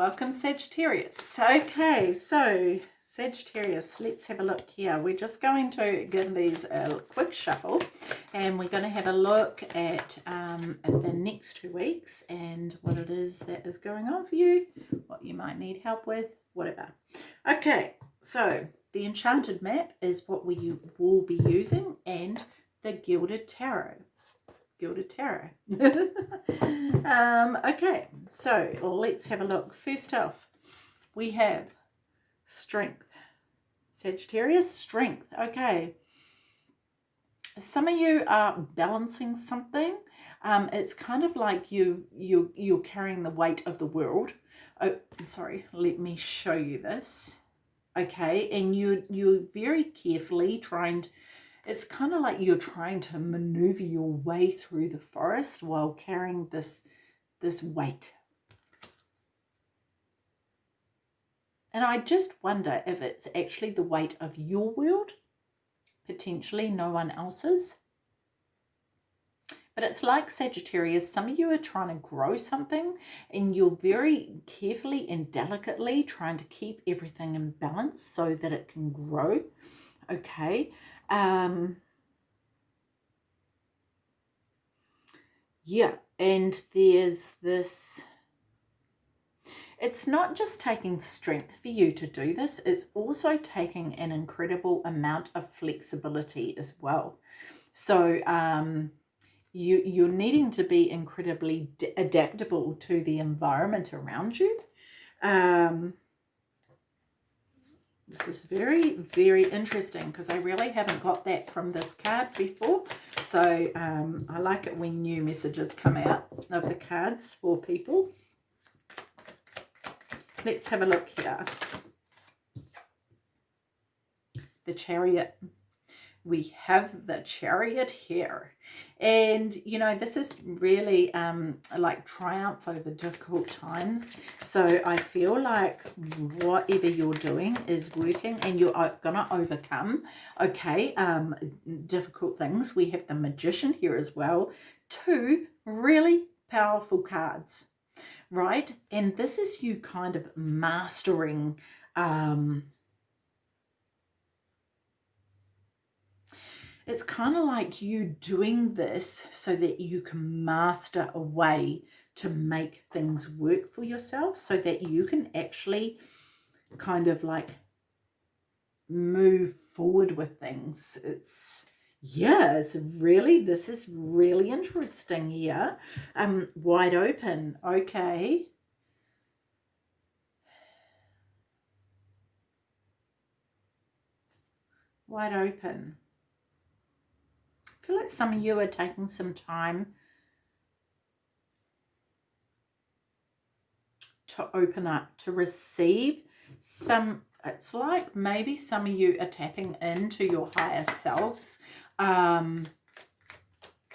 Welcome Sagittarius. Okay, so Sagittarius, let's have a look here. We're just going to give these a quick shuffle and we're going to have a look at, um, at the next two weeks and what it is that is going on for you, what you might need help with, whatever. Okay, so the Enchanted Map is what we will be using and the Gilded Tarot. Gilded Tarot. um, okay, so let's have a look. First off, we have strength. Sagittarius, strength. Okay. Some of you are balancing something. Um, it's kind of like you, you, you're carrying the weight of the world. Oh, sorry, let me show you this. Okay, and you, you're very carefully trying to, it's kind of like you're trying to maneuver your way through the forest while carrying this, this weight. And I just wonder if it's actually the weight of your world, potentially no one else's. But it's like Sagittarius, some of you are trying to grow something and you're very carefully and delicately trying to keep everything in balance so that it can grow. Okay. Um, yeah, and there's this it's not just taking strength for you to do this, it's also taking an incredible amount of flexibility as well. So um, you, you're needing to be incredibly adaptable to the environment around you. Um, this is very, very interesting because I really haven't got that from this card before. So um, I like it when new messages come out of the cards for people. Let's have a look here. The chariot. We have the chariot here. And, you know, this is really um, like triumph over difficult times. So I feel like whatever you're doing is working and you're to overcome, okay, um, difficult things. We have the magician here as well. Two really powerful cards right? And this is you kind of mastering um, it's kind of like you doing this so that you can master a way to make things work for yourself so that you can actually kind of like move forward with things. It's yeah, it's really, this is really interesting here. Um, wide open, okay. Wide open. Feel like some of you are taking some time to open up, to receive some it's like maybe some of you are tapping into your higher selves um,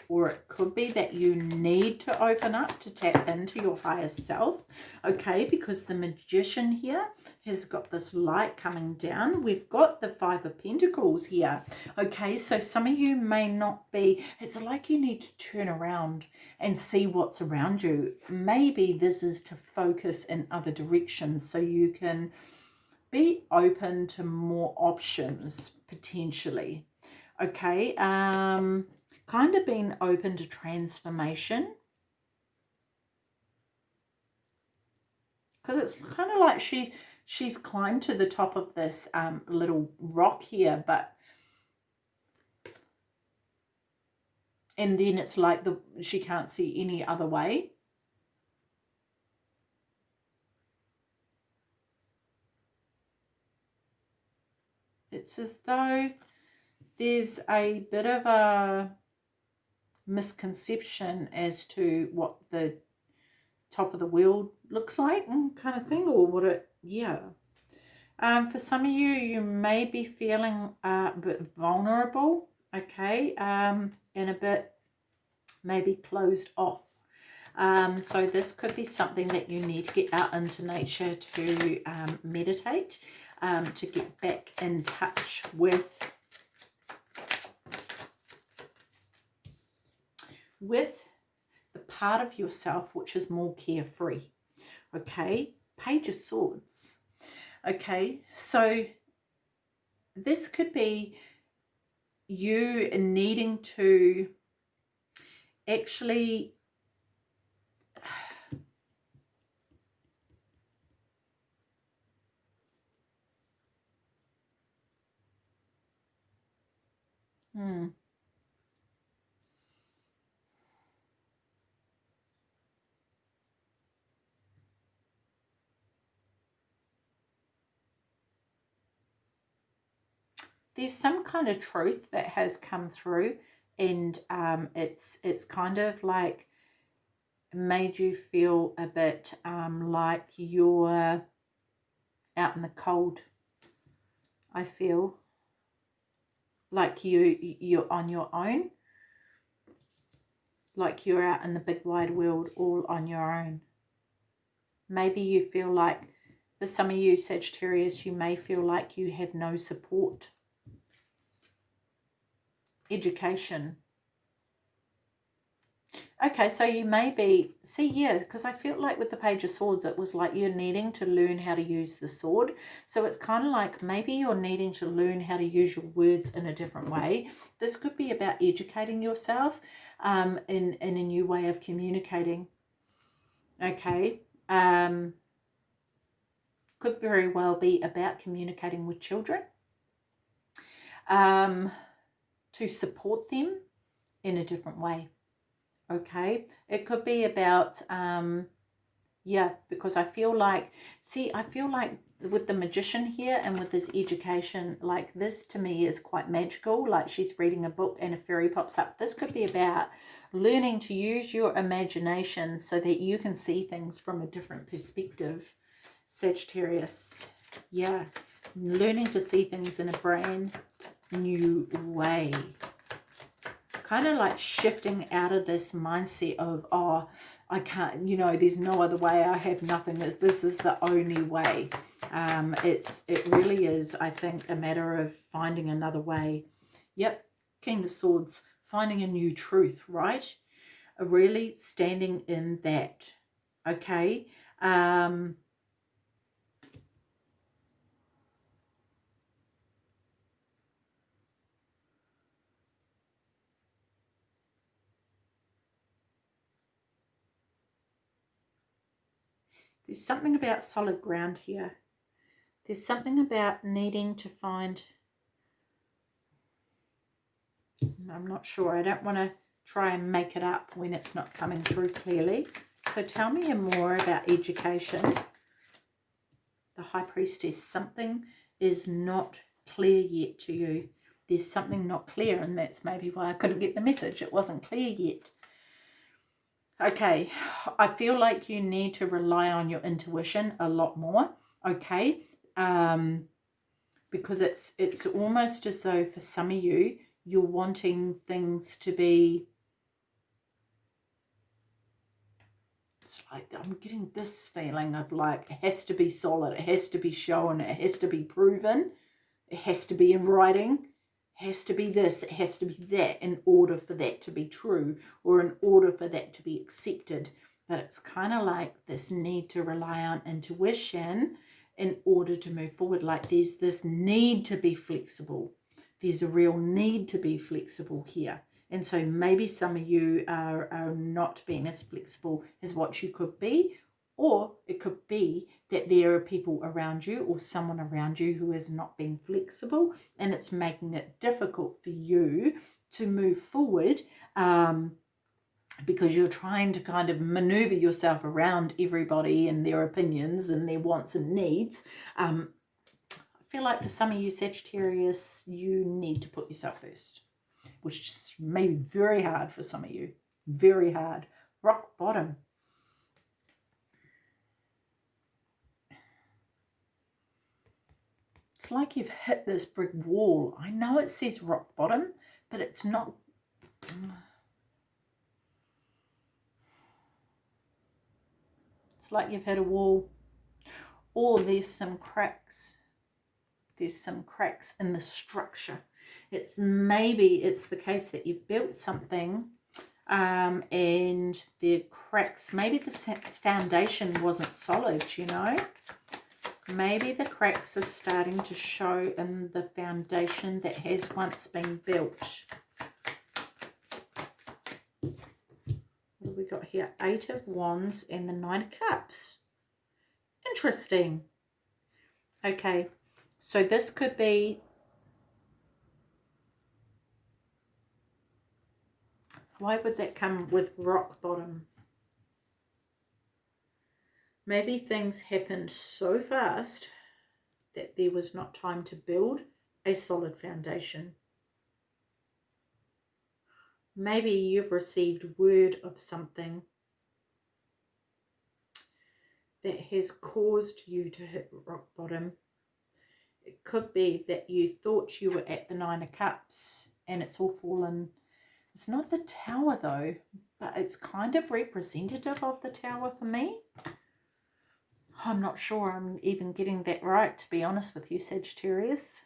or it could be that you need to open up to tap into your higher self, okay, because the magician here has got this light coming down. We've got the Five of Pentacles here, okay, so some of you may not be, it's like you need to turn around and see what's around you. Maybe this is to focus in other directions so you can be open to more options potentially, okay um kind of being open to transformation. Because it's kind of like she's she's climbed to the top of this um little rock here but and then it's like the she can't see any other way. It's as though there's a bit of a misconception as to what the top of the world looks like kind of thing or what it yeah. Um, for some of you you may be feeling a bit vulnerable okay um, and a bit maybe closed off. Um, so this could be something that you need to get out into nature to um, meditate um, to get back in touch with with the part of yourself which is more carefree. Okay, Page of Swords. Okay, so this could be you needing to actually there's some kind of truth that has come through and um, it's it's kind of like made you feel a bit um, like you're out in the cold I feel. Like you you're on your own. Like you're out in the big wide world all on your own. Maybe you feel like for some of you Sagittarius you may feel like you have no support education. Okay, so you may be, see, yeah, because I feel like with the Page of Swords, it was like you're needing to learn how to use the sword. So it's kind of like maybe you're needing to learn how to use your words in a different way. This could be about educating yourself um, in, in a new way of communicating. Okay, um, could very well be about communicating with children. Um, to support them in a different way. Okay, it could be about, um, yeah, because I feel like, see, I feel like with the magician here and with this education, like this to me is quite magical. Like she's reading a book and a fairy pops up. This could be about learning to use your imagination so that you can see things from a different perspective. Sagittarius, yeah, learning to see things in a brand new way. Kind of like shifting out of this mindset of, oh, I can't, you know, there's no other way. I have nothing. This, this is the only way. Um, it's It really is, I think, a matter of finding another way. Yep, King of Swords, finding a new truth, right? Really standing in that, okay? Um, There's something about solid ground here. There's something about needing to find... I'm not sure. I don't want to try and make it up when it's not coming through clearly. So tell me more about education. The High Priestess. Something is not clear yet to you. There's something not clear and that's maybe why I couldn't get the message. It wasn't clear yet. Okay, I feel like you need to rely on your intuition a lot more, okay? Um, because it's it's almost as though for some of you, you're wanting things to be it's like I'm getting this feeling of like it has to be solid, it has to be shown, it has to be proven, it has to be in writing, has to be this, it has to be that in order for that to be true or in order for that to be accepted. But it's kind of like this need to rely on intuition in order to move forward. Like there's this need to be flexible. There's a real need to be flexible here. And so maybe some of you are, are not being as flexible as what you could be or it could be that there are people around you or someone around you who is not being flexible and it's making it difficult for you to move forward um, because you're trying to kind of maneuver yourself around everybody and their opinions and their wants and needs. Um, I feel like for some of you Sagittarius, you need to put yourself first, which may be very hard for some of you. Very hard. Rock bottom It's like you've hit this brick wall. I know it says rock bottom, but it's not... It's like you've hit a wall. Or there's some cracks. There's some cracks in the structure. It's maybe it's the case that you've built something um, and the cracks, maybe the foundation wasn't solid, you know. Maybe the cracks are starting to show in the foundation that has once been built. What have we got here? Eight of Wands and the Nine of Cups. Interesting. Okay, so this could be Why would that come with rock bottom? Maybe things happened so fast that there was not time to build a solid foundation. Maybe you've received word of something that has caused you to hit rock bottom. It could be that you thought you were at the Nine of Cups and it's all fallen it's not the tower though, but it's kind of representative of the tower for me. I'm not sure I'm even getting that right, to be honest with you, Sagittarius.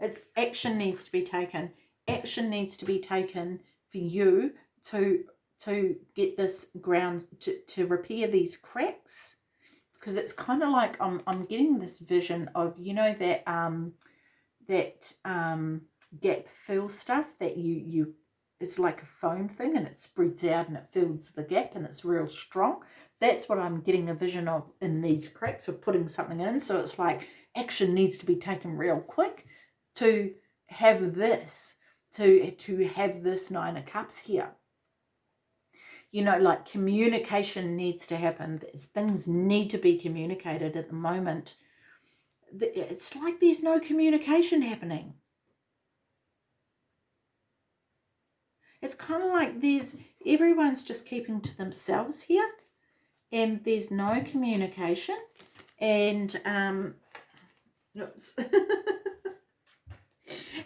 It's action needs to be taken. Action needs to be taken for you to to get this ground to, to repair these cracks because it's kind of like I'm, I'm getting this vision of, you know, that um, that um, gap fill stuff that you, you, it's like a foam thing and it spreads out and it fills the gap and it's real strong. That's what I'm getting a vision of in these cracks of putting something in. So it's like action needs to be taken real quick to have this, to, to have this nine of cups here you know, like communication needs to happen. Things need to be communicated at the moment. It's like there's no communication happening. It's kind of like there's, everyone's just keeping to themselves here and there's no communication and, um, oops.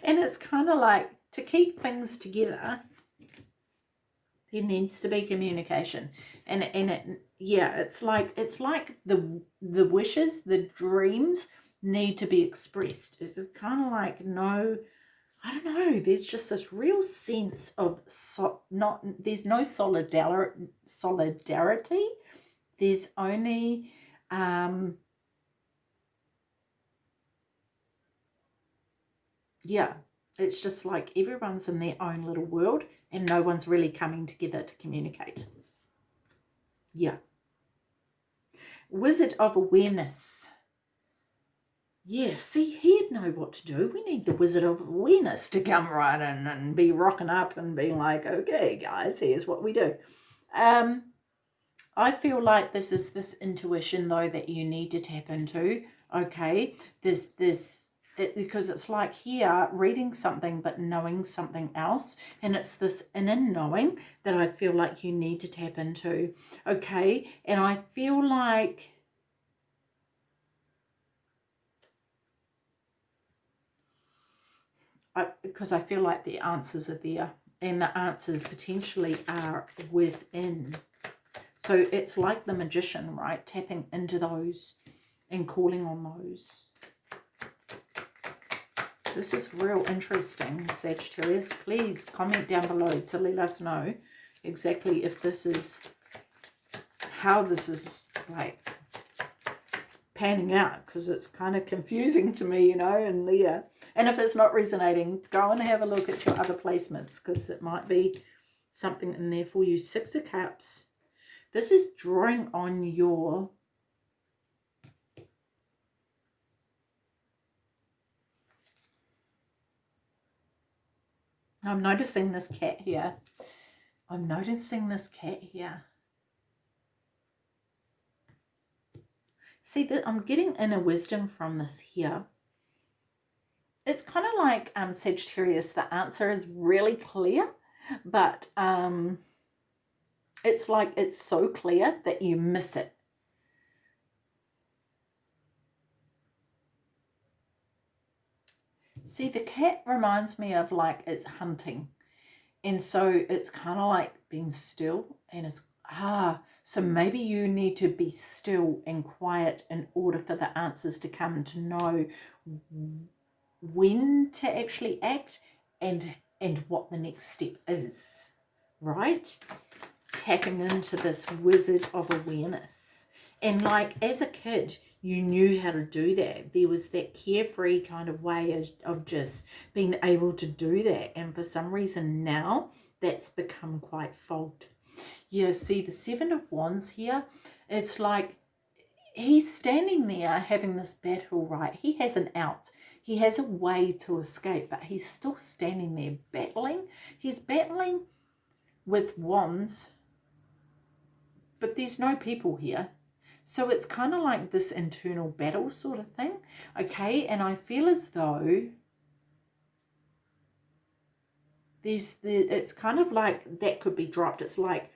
and it's kind of like to keep things together there needs to be communication and and it yeah it's like it's like the the wishes the dreams need to be expressed it's kind of like no i don't know there's just this real sense of so not there's no solidarity solidarity there's only um yeah it's just like everyone's in their own little world and no one's really coming together to communicate. Yeah. Wizard of Awareness. Yeah, see, he'd know what to do. We need the Wizard of Awareness to come right in and be rocking up and being like, okay, guys, here's what we do. Um, I feel like this is this intuition, though, that you need to tap into. Okay, there's this it, because it's like here reading something but knowing something else and it's this inner knowing that I feel like you need to tap into okay and I feel like because I feel like the answers are there and the answers potentially are within. So it's like the magician right? Tapping into those and calling on those. This is real interesting, Sagittarius. Please comment down below to let us know exactly if this is, how this is like panning out because it's kind of confusing to me, you know, and yeah. And if it's not resonating, go and have a look at your other placements because it might be something in there for you. Six of Cups. This is drawing on your I'm noticing this cat here. I'm noticing this cat here. See, that I'm getting inner wisdom from this here. It's kind of like um, Sagittarius, the answer is really clear, but um, it's like it's so clear that you miss it. See, the cat reminds me of like it's hunting. And so it's kind of like being still and it's, ah, so maybe you need to be still and quiet in order for the answers to come to know when to actually act and and what the next step is, right? Tapping into this wizard of awareness. And like as a kid, you knew how to do that. There was that carefree kind of way of, of just being able to do that. And for some reason now, that's become quite fogged. Yeah, see the Seven of Wands here, it's like he's standing there having this battle, right? He has an out. He has a way to escape, but he's still standing there battling. He's battling with wands, but there's no people here. So it's kind of like this internal battle sort of thing. Okay, and I feel as though there's the it's kind of like that could be dropped. It's like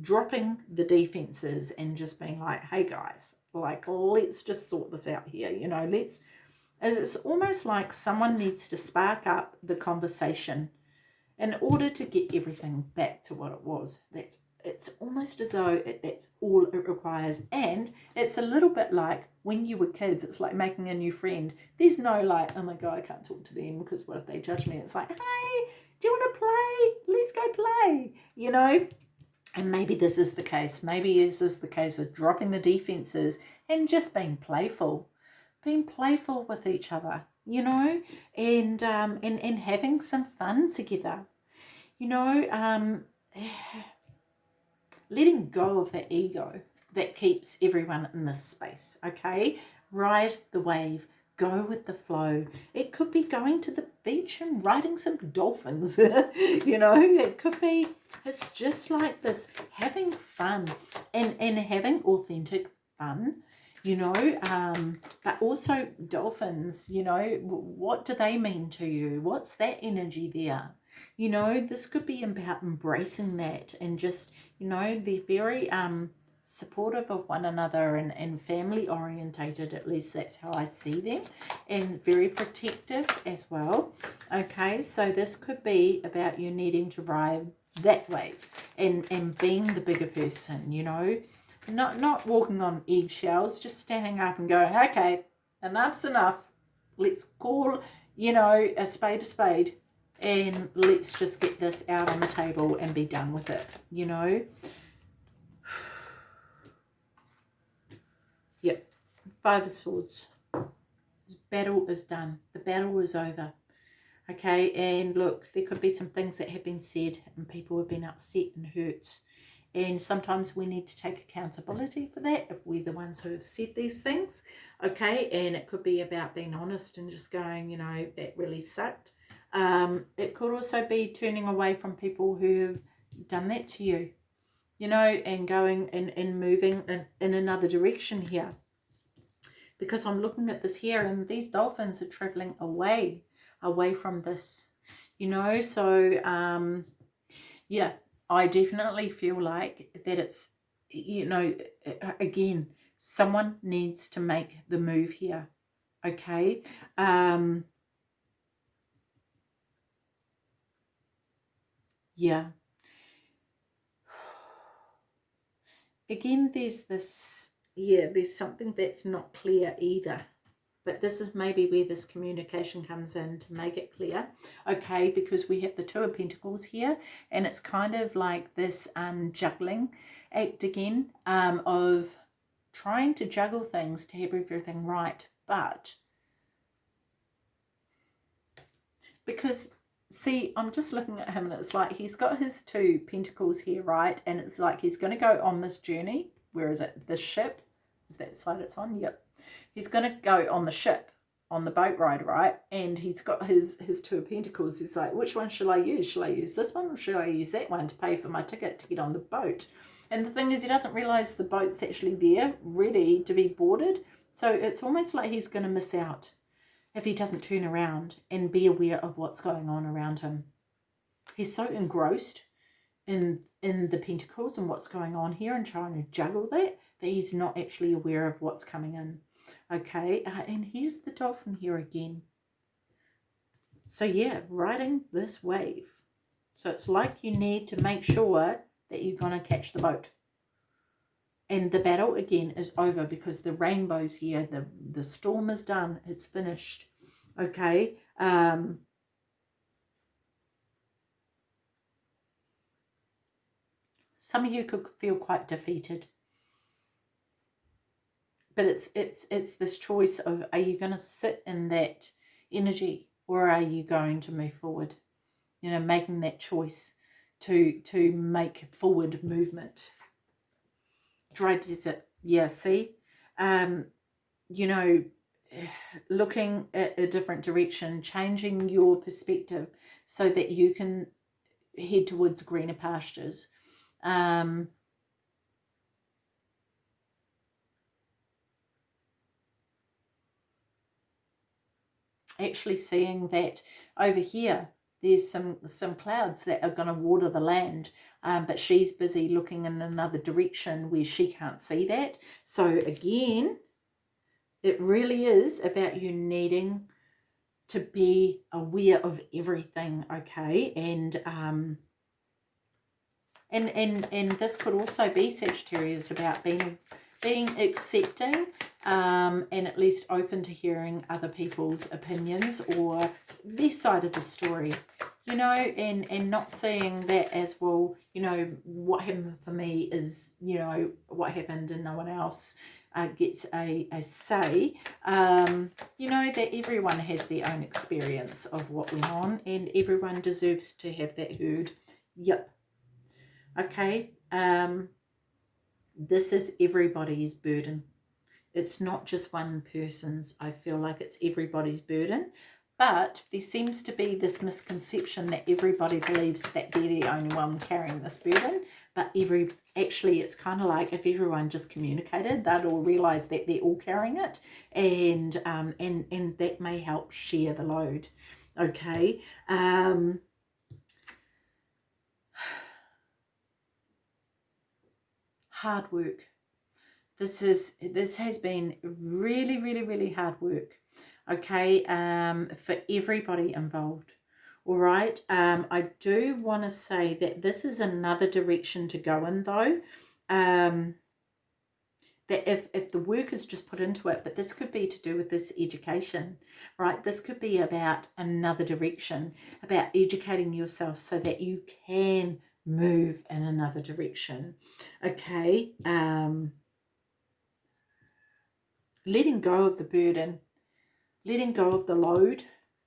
dropping the defenses and just being like, hey guys, like let's just sort this out here, you know, let's as it's almost like someone needs to spark up the conversation in order to get everything back to what it was. That's it's almost as though it, it's all it requires. And it's a little bit like when you were kids it's like making a new friend. There's no like oh my god i can't talk to them because what if they judge me? It's like hey do you want to play? Let's go play you know and maybe this is the case maybe this is the case of dropping the defenses and just being playful being playful with each other you know and um and and having some fun together you know um letting go of the ego that keeps everyone in this space, okay? Ride the wave, go with the flow. It could be going to the beach and riding some dolphins, you know, it could be, it's just like this, having fun and, and having authentic fun, you know, um, but also dolphins, you know, what do they mean to you? What's that energy there? you know this could be about embracing that and just you know they're very um supportive of one another and, and family orientated at least that's how I see them and very protective as well. Okay so this could be about you needing to ride that way and and being the bigger person you know? Not not walking on eggshells just standing up and going okay enough's enough. Let's call you know a spade a spade and let's just get this out on the table and be done with it, you know. Five of Swords. This battle is done. The battle is over. Okay, and look, there could be some things that have been said and people have been upset and hurt. And sometimes we need to take accountability for that if we're the ones who have said these things. Okay, and it could be about being honest and just going, you know, that really sucked um, it could also be turning away from people who have done that to you, you know, and going and, and moving in, in another direction here. Because I'm looking at this here and these dolphins are traveling away, away from this, you know. So, um, yeah, I definitely feel like that it's, you know, again, someone needs to make the move here, okay? Um, yeah again there's this yeah there's something that's not clear either but this is maybe where this communication comes in to make it clear okay because we have the two of pentacles here and it's kind of like this um juggling act again um of trying to juggle things to have everything right but because see, I'm just looking at him and it's like he's got his two pentacles here, right? And it's like he's going to go on this journey. Where is it? The ship? Is that side it's on? Yep. He's going to go on the ship, on the boat ride, right? And he's got his, his two pentacles. He's like, which one shall I use? Shall I use this one or shall I use that one to pay for my ticket to get on the boat? And the thing is, he doesn't realize the boat's actually there, ready to be boarded. So it's almost like he's going to miss out if he doesn't turn around and be aware of what's going on around him. He's so engrossed in in the pentacles and what's going on here and trying to juggle that that he's not actually aware of what's coming in. Okay, uh, and here's the dolphin here again. So yeah, riding this wave. So it's like you need to make sure that you're going to catch the boat. And the battle again is over because the rainbow's here. The, the storm is done. It's finished. Okay. Um, some of you could feel quite defeated. But it's it's it's this choice of are you going to sit in that energy or are you going to move forward? You know making that choice to to make forward movement. Dry desert. Yeah see? Um you know looking at a different direction changing your perspective so that you can head towards greener pastures um actually seeing that over here there's some some clouds that are going to water the land um, but she's busy looking in another direction where she can't see that. So again it really is about you needing to be aware of everything okay? And um and and and this could also be Sagittarius about being being accepting um, and at least open to hearing other people's opinions or their side of the story you know and and not seeing that as well you know what happened for me is you know what happened and no one else uh, gets a, a say um, you know that everyone has their own experience of what went on and everyone deserves to have that heard. Yep okay um this is everybody's burden. It's not just one person's. I feel like it's everybody's burden. But there seems to be this misconception that everybody believes that they're the only one carrying this burden. But every actually, it's kind of like if everyone just communicated, they'd all realise that they're all carrying it. And, um, and, and that may help share the load. Okay. Um, hard work. This is this has been really, really, really hard work. Okay, um, for everybody involved. All right. Um, I do want to say that this is another direction to go in, though. Um, that if, if the work is just put into it, but this could be to do with this education, right? This could be about another direction, about educating yourself so that you can move in another direction. Okay. Um, letting go of the burden, letting go of the load,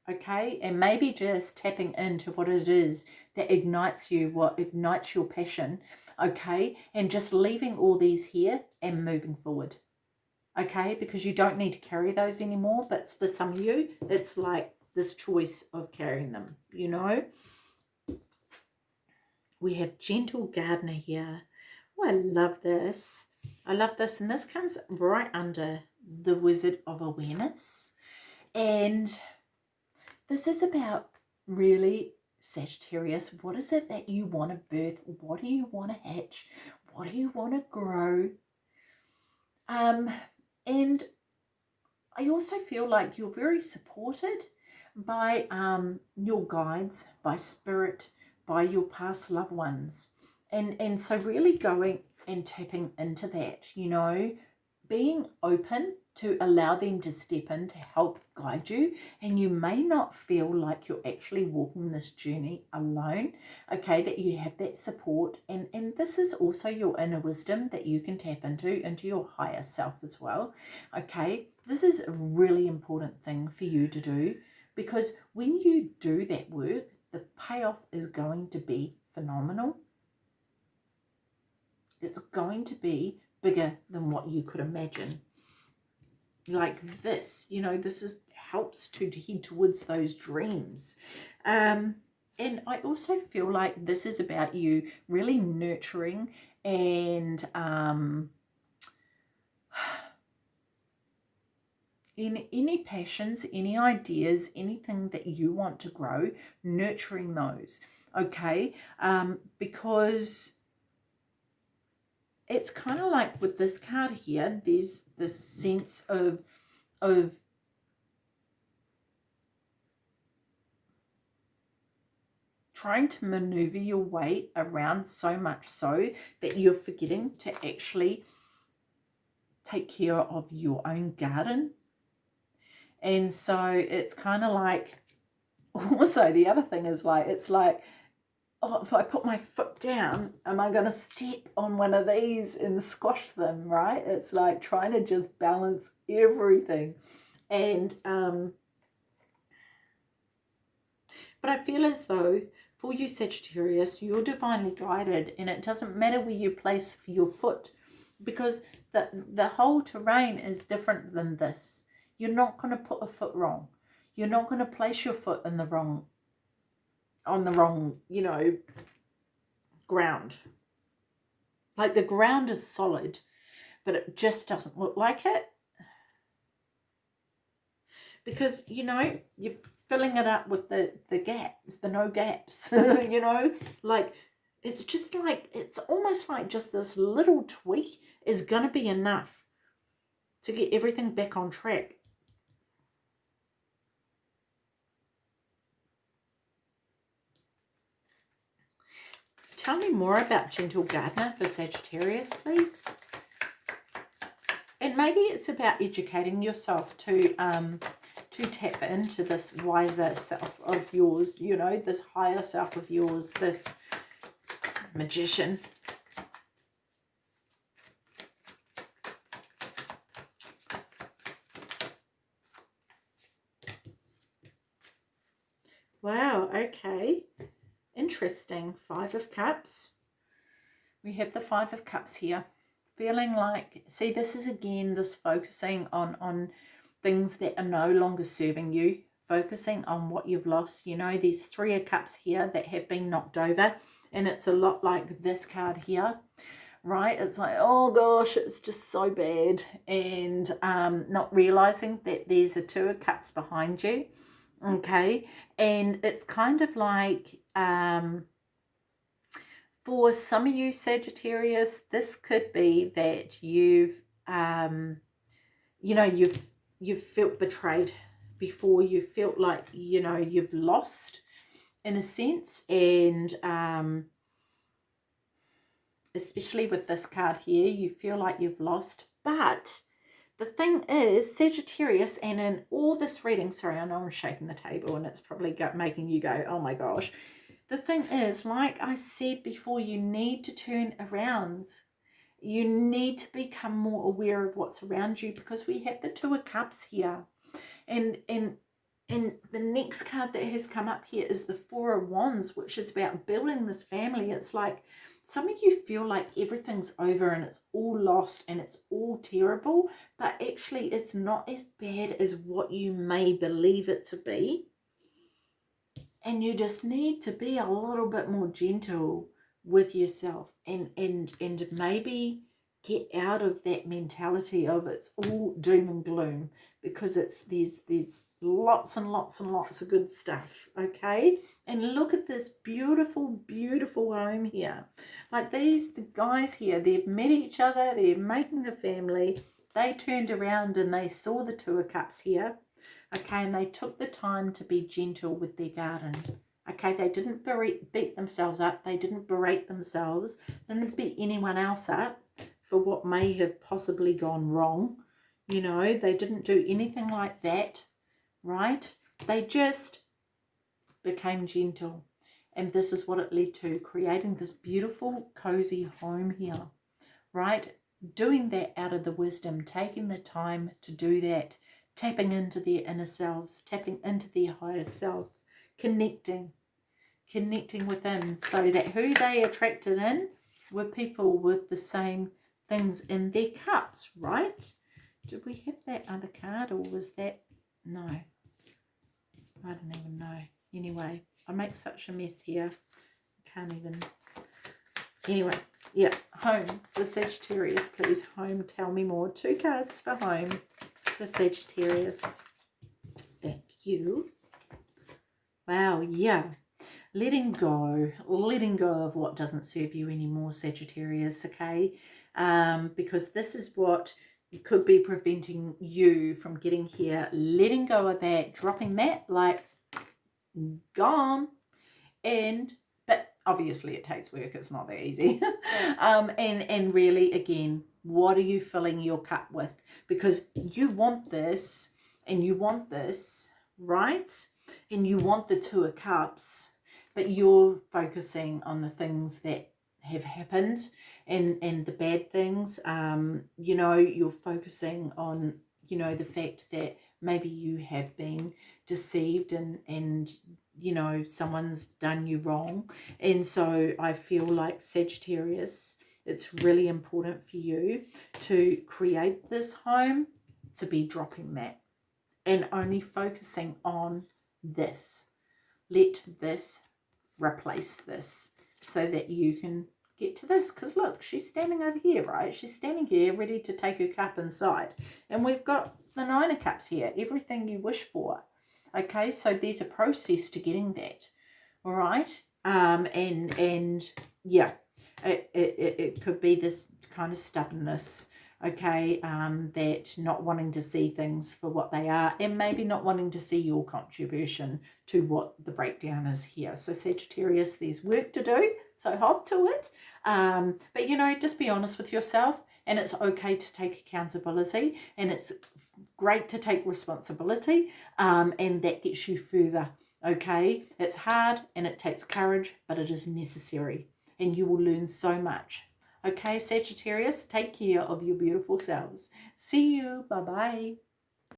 okay? And maybe just tapping into what it is that ignites you, what ignites your passion, okay? And just leaving all these here and moving forward, okay? Because you don't need to carry those anymore, but for some of you, it's like this choice of carrying them, you know? We have Gentle Gardener here. Oh, I love this. I love this. And this comes right under the Wizard of Awareness. And this is about really Sagittarius. What is it that you want to birth? What do you want to hatch? What do you want to grow? Um, and I also feel like you're very supported by um, your guides, by spirit, by your past loved ones. And, and so really going and tapping into that, you know, being open to allow them to step in to help guide you. And you may not feel like you're actually walking this journey alone okay that you have that support. And and this is also your inner wisdom that you can tap into into your higher self as well okay? This is a really important thing for you to do because when you do that work the payoff is going to be phenomenal. It's going to be bigger than what you could imagine. Like this, you know, this is helps to head towards those dreams. Um, and I also feel like this is about you really nurturing and um, in any passions, any ideas, anything that you want to grow, nurturing those, okay? Um, because it's kind of like with this card here, there's this sense of, of trying to maneuver your way around so much so that you're forgetting to actually take care of your own garden And so it's kind of like, also the other thing is like, it's like, oh, if I put my foot down, am I going to step on one of these and squash them, right? It's like trying to just balance everything. And, um, but I feel as though for you Sagittarius, you're divinely guided and it doesn't matter where you place your foot because the, the whole terrain is different than this. You're not going to put a foot wrong. You're not going to place your foot in the wrong, on the wrong, you know, ground. Like the ground is solid, but it just doesn't look like it. Because, you know, you're filling it up with the, the gaps, the no gaps, you know, like it's just like, it's almost like just this little tweak is going to be enough to get everything back on track. Tell me more about Gentle Gardener for Sagittarius, please. And maybe it's about educating yourself to um, to tap into this wiser self of yours, you know, this higher self of yours, this magician. Wow, okay. Interesting. Five of Cups. We have the Five of Cups here. Feeling like, see, this is again this focusing on, on things that are no longer serving you, focusing on what you've lost. You know, there's three of cups here that have been knocked over and it's a lot like this card here right it's like oh gosh it's just so bad and um not realizing that there's a two of cups behind you okay and it's kind of like um for some of you Sagittarius this could be that you've um you know you've you've felt betrayed before. You felt like you know you've lost in a sense. And um, especially with this card here you feel like you've lost. But the thing is Sagittarius and in all this reading sorry I know I'm shaking the table and it's probably making you go oh my gosh the thing is like I said before you need to turn around you need to become more aware of what's around you because we have the two of cups here and and and the next card that has come up here is the Four of Wands, which is about building this family. It's like some of you feel like everything's over and it's all lost and it's all terrible, but actually it's not as bad as what you may believe it to be. And you just need to be a little bit more gentle with yourself and, and, and maybe get out of that mentality of it's all doom and gloom because it's there's there's lots and lots and lots of good stuff okay? And look at this beautiful beautiful home here. Like these the guys here they've met each other they're making a family. They turned around and they saw the two of cups here okay and they took the time to be gentle with their garden okay they didn't beat themselves up they didn't berate themselves they didn't beat anyone else up for what may have possibly gone wrong. You know, they didn't do anything like that, right? They just became gentle. And this is what it led to, creating this beautiful, cozy home here, right? Doing that out of the wisdom, taking the time to do that, tapping into their inner selves, tapping into their higher self, connecting, connecting within so that who they attracted in were people with the same things in their cups, right? Did we have that other card or was that... No. I don't even know. Anyway, I make such a mess here. I can't even... Anyway, yeah, home The Sagittarius, please. Home, tell me more. Two cards for home for Sagittarius. Thank you. Wow, yeah. Letting go. Letting go of what doesn't serve you anymore, Sagittarius, okay? um, because this is what could be preventing you from getting here, letting go of that, dropping that, like, gone. And, but obviously it takes work, it's not that easy. um, and, and really, again, what are you filling your cup with? Because you want this and you want this, right? And you want the Two of Cups, but you're focusing on the things that have happened and and the bad things um you know you're focusing on you know the fact that maybe you have been deceived and and you know someone's done you wrong and so i feel like sagittarius it's really important for you to create this home to be dropping that and only focusing on this. Let this replace this so that you can get to this. Because look she's standing over here right? She's standing here ready to take her cup inside. And we've got the nine of cups here everything you wish for. Okay so there's a process to getting that. All right? Um and and yeah it, it, it could be this kind of stubbornness okay um that not wanting to see things for what they are and maybe not wanting to see your contribution to what the breakdown is here. So sagittarius there's work to do so hop to it. Um but you know just be honest with yourself and it's okay to take accountability and it's great to take responsibility um and that gets you further okay? It's hard and it takes courage but it is necessary and you will learn so much Okay, Sagittarius, take care of your beautiful selves. See you. Bye-bye.